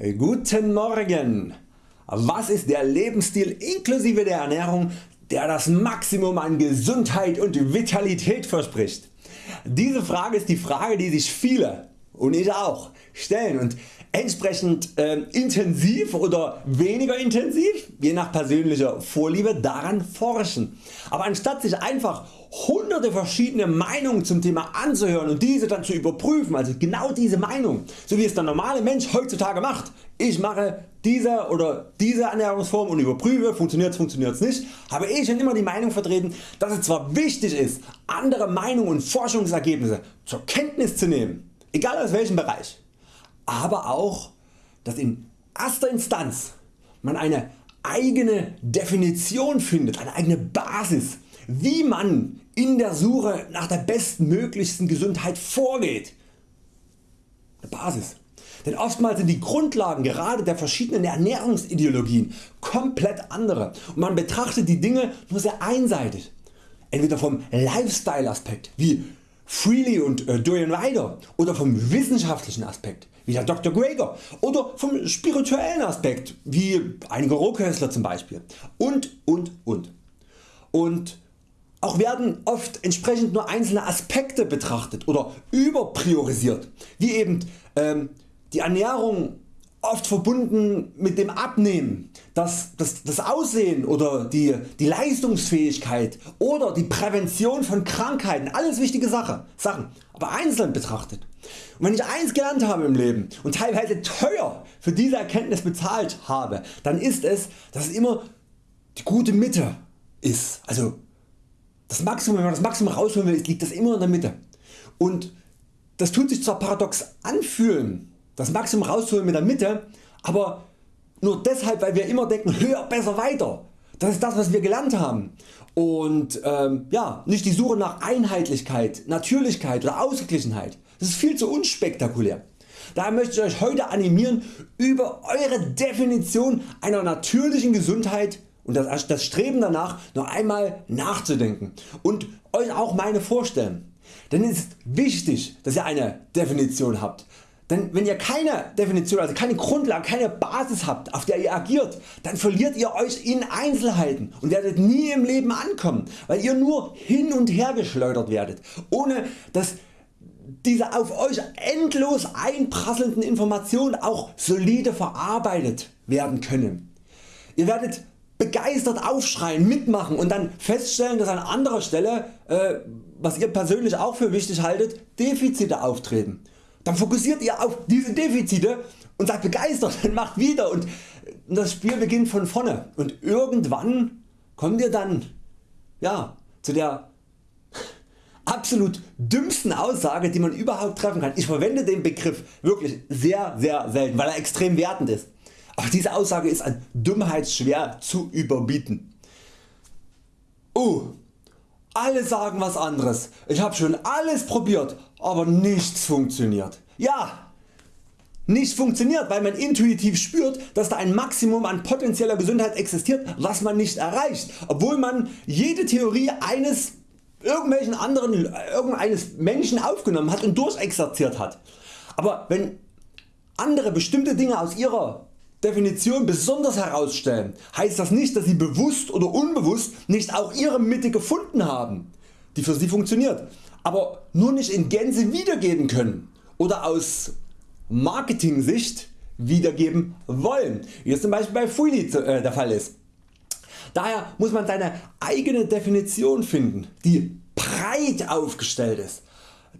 Guten Morgen! Was ist der Lebensstil inklusive der Ernährung der das Maximum an Gesundheit und Vitalität verspricht? Diese Frage ist die Frage die sich viele und ich auch. Stellen. Und entsprechend äh, intensiv oder weniger intensiv je nach persönlicher Vorliebe daran forschen. Aber anstatt sich einfach hunderte verschiedene Meinungen zum Thema anzuhören und diese dann zu überprüfen, also genau diese Meinung, so wie es der normale Mensch heutzutage macht, ich mache diese oder diese Ernährungsform und überprüfe funktioniert es, funktioniert es nicht, habe ich schon immer die Meinung vertreten, dass es zwar wichtig ist andere Meinungen und Forschungsergebnisse zur Kenntnis zu nehmen, egal aus welchem Bereich, aber auch dass in erster Instanz man eine eigene Definition findet, eine eigene Basis wie man in der Suche nach der bestmöglichsten Gesundheit vorgeht. Eine Basis. Denn oftmals sind die Grundlagen gerade der verschiedenen Ernährungsideologien komplett andere und man betrachtet die Dinge nur sehr einseitig. Entweder vom Lifestyle Aspekt wie Freely und äh, Dorian Ryder oder vom wissenschaftlichen Aspekt wie der Dr. Greger oder vom spirituellen Aspekt wie einige Rohköstler zum Beispiel und und und. Und auch werden oft entsprechend nur einzelne Aspekte betrachtet oder überpriorisiert, wie eben ähm, die Ernährung oft verbunden mit dem Abnehmen, das, das, das Aussehen oder die, die Leistungsfähigkeit oder die Prävention von Krankheiten, alles wichtige Sache, Sachen, aber einzeln betrachtet. Und wenn ich eins gelernt habe im Leben und teilweise teuer für diese Erkenntnis bezahlt habe, dann ist es, dass es immer die gute Mitte ist. Also das Maximum, wenn man das Maximum rausholen will, liegt das immer in der Mitte. Und das tut sich zwar paradox anfühlen, das Maximum rausholen mit der Mitte, aber nur deshalb weil wir immer denken höher, besser, weiter. Das ist das was wir gelernt haben. Und ähm, ja, nicht die Suche nach Einheitlichkeit, Natürlichkeit oder Ausgeglichenheit. Das ist viel zu unspektakulär. Daher möchte ich Euch heute animieren über Eure Definition einer natürlichen Gesundheit und das, das Streben danach noch einmal nachzudenken und Euch auch meine vorstellen. Denn es ist wichtig dass ihr eine Definition habt. Denn wenn ihr keine Definition, also keine Grundlage, keine Basis habt auf der ihr agiert, dann verliert ihr Euch in Einzelheiten und werdet nie im Leben ankommen, weil ihr nur hin und her geschleudert werdet, ohne dass diese auf Euch endlos einprasselnden Informationen auch solide verarbeitet werden können. Ihr werdet begeistert aufschreien, mitmachen und dann feststellen dass an anderer Stelle, äh, was ihr persönlich auch für wichtig haltet, Defizite auftreten. Dann fokussiert ihr auf diese Defizite und seid begeistert und macht wieder und das Spiel beginnt von vorne und irgendwann kommt ihr dann ja, zu der absolut dümmsten Aussage die man überhaupt treffen kann. Ich verwende den Begriff wirklich sehr sehr selten, weil er extrem wertend ist. Aber diese Aussage ist an Dummheit schwer zu überbieten. Oh, alle sagen was anderes. Ich habe schon alles probiert, aber nichts funktioniert. Ja, nicht funktioniert, weil man intuitiv spürt, dass da ein Maximum an potenzieller Gesundheit existiert, was man nicht erreicht, obwohl man jede Theorie eines irgendwelchen anderen irgendeines Menschen aufgenommen hat und durchexerziert hat. Aber wenn andere bestimmte Dinge aus ihrer Definition besonders herausstellen, heißt das nicht dass Sie bewusst oder unbewusst nicht auch Ihre Mitte gefunden haben, die für Sie funktioniert, aber nur nicht in Gänze wiedergeben können oder aus Marketing Sicht wiedergeben wollen, wie es zum Beispiel bei Freely äh, der Fall ist. Daher muss man seine eigene Definition finden, die breit aufgestellt ist,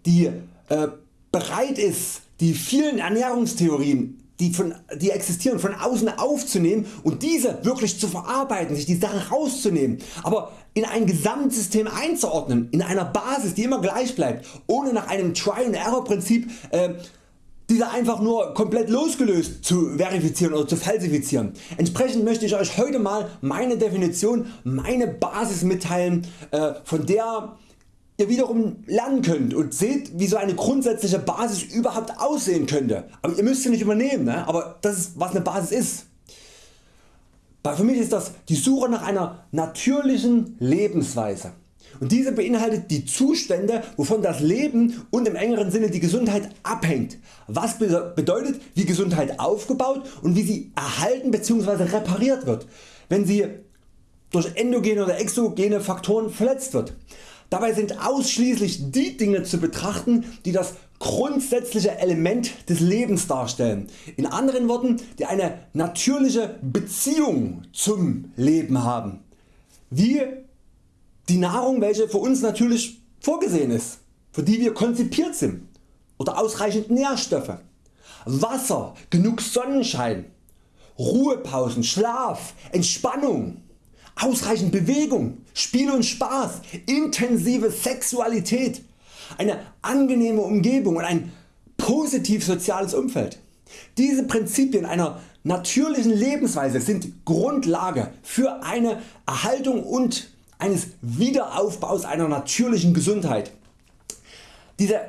die äh, bereit ist die vielen Ernährungstheorien die, von, die existieren von außen aufzunehmen und diese wirklich zu verarbeiten, sich die Sachen rauszunehmen, aber in ein Gesamtsystem einzuordnen, in einer Basis die immer gleich bleibt, ohne nach einem Try and Error Prinzip äh, diese einfach nur komplett losgelöst zu verifizieren oder zu falsifizieren. Entsprechend möchte ich Euch heute mal meine Definition, meine Basis mitteilen, äh, von der ihr wiederum lernen könnt und seht wie so eine grundsätzliche Basis überhaupt aussehen könnte. Aber ihr müsst sie nicht übernehmen, ne? aber das ist was eine Basis ist. Für mich ist das die Suche nach einer natürlichen Lebensweise und diese beinhaltet die Zustände wovon das Leben und im engeren Sinne die Gesundheit abhängt. Was bedeutet wie Gesundheit aufgebaut und wie sie erhalten bzw. repariert wird, wenn sie durch endogene oder exogene Faktoren verletzt wird. Dabei sind ausschließlich die Dinge zu betrachten die das grundsätzliche Element des Lebens darstellen, in anderen Worten die eine natürliche Beziehung zum Leben haben, wie die Nahrung welche für uns natürlich vorgesehen ist, für die wir konzipiert sind. Oder ausreichend Nährstoffe, Wasser, genug Sonnenschein, Ruhepausen, Schlaf, Entspannung, ausreichend Bewegung, Spiel und Spaß, intensive Sexualität, eine angenehme Umgebung und ein positiv soziales Umfeld. Diese Prinzipien einer natürlichen Lebensweise sind Grundlage für eine Erhaltung und eines Wiederaufbaus einer natürlichen Gesundheit. Diese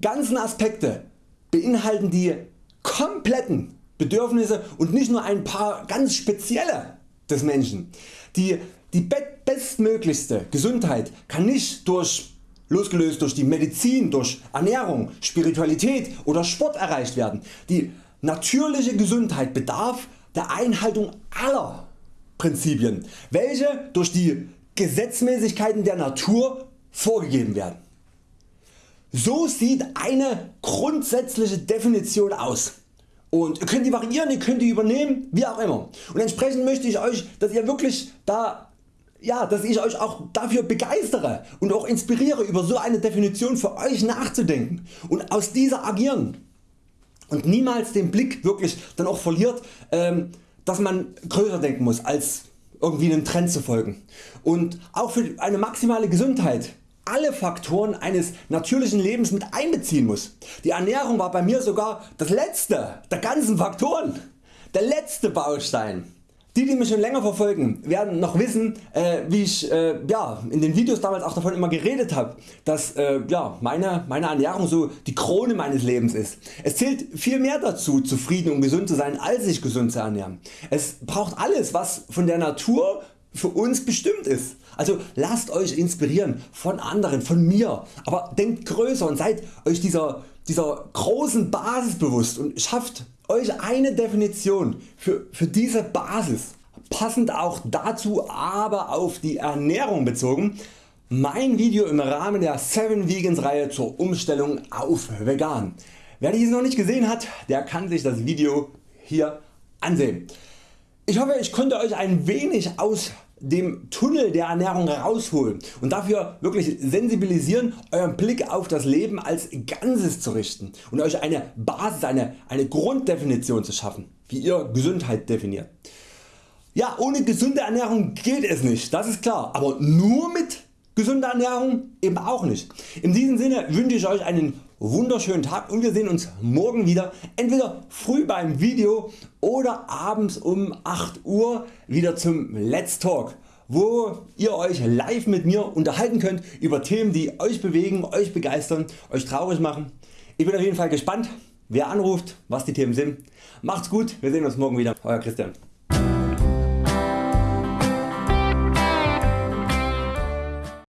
ganzen Aspekte beinhalten die kompletten Bedürfnisse und nicht nur ein paar ganz spezielle des Menschen. Die, die bestmöglichste Gesundheit kann nicht durch losgelöst durch die Medizin, durch Ernährung, Spiritualität oder Sport erreicht werden. Die natürliche Gesundheit bedarf der Einhaltung aller Prinzipien, welche durch die Gesetzmäßigkeiten der Natur vorgegeben werden. So sieht eine grundsätzliche Definition aus. Und ihr könnt die variieren, ihr könnt die übernehmen, wie auch immer. Und entsprechend möchte ich Euch, dass ihr wirklich da ja, dass ich Euch auch dafür begeistere und auch inspiriere über so eine Definition für Euch nachzudenken und aus dieser agieren und niemals den Blick wirklich dann auch verliert, ähm, dass man größer denken muss als irgendwie einem Trend zu folgen und auch für eine maximale Gesundheit alle Faktoren eines natürlichen Lebens mit einbeziehen muss. Die Ernährung war bei mir sogar das letzte der ganzen Faktoren, der letzte Baustein. Die die mich schon länger verfolgen werden noch wissen äh, wie ich äh, ja, in den Videos damals auch davon immer geredet habe, dass äh, ja, meine, meine Ernährung so die Krone meines Lebens ist. Es zählt viel mehr dazu zufrieden und gesund zu sein als sich gesund zu ernähren. Es braucht alles was von der Natur für uns bestimmt ist. Also lasst Euch inspirieren von anderen, von mir, aber denkt größer und seid Euch dieser, dieser großen Basis bewusst und schafft Euch eine Definition für, für diese Basis, passend auch dazu aber auf die Ernährung bezogen, mein Video im Rahmen der 7 Vegans Reihe zur Umstellung auf Vegan. Wer dies noch nicht gesehen hat, der kann sich das Video hier ansehen. Ich hoffe ich konnte Euch ein wenig aus dem Tunnel der Ernährung rausholen und dafür wirklich sensibilisieren euren Blick auf das Leben als Ganzes zu richten und Euch eine Basis, eine, eine Grunddefinition zu schaffen, wie ihr Gesundheit definiert. Ja, ohne gesunde Ernährung geht es nicht, das ist klar, aber nur mit gesunder Ernährung eben auch nicht. In diesem Sinne wünsche ich Euch einen wunderschönen Tag und wir sehen uns morgen wieder, entweder früh beim Video oder abends um 8 Uhr wieder zum Let's Talk wo ihr Euch live mit mir unterhalten könnt über Themen die Euch bewegen, Euch begeistern, Euch traurig machen. Ich bin auf jeden Fall gespannt wer anruft, was die Themen sind. Macht's gut, wir sehen uns morgen wieder. Euer Christian.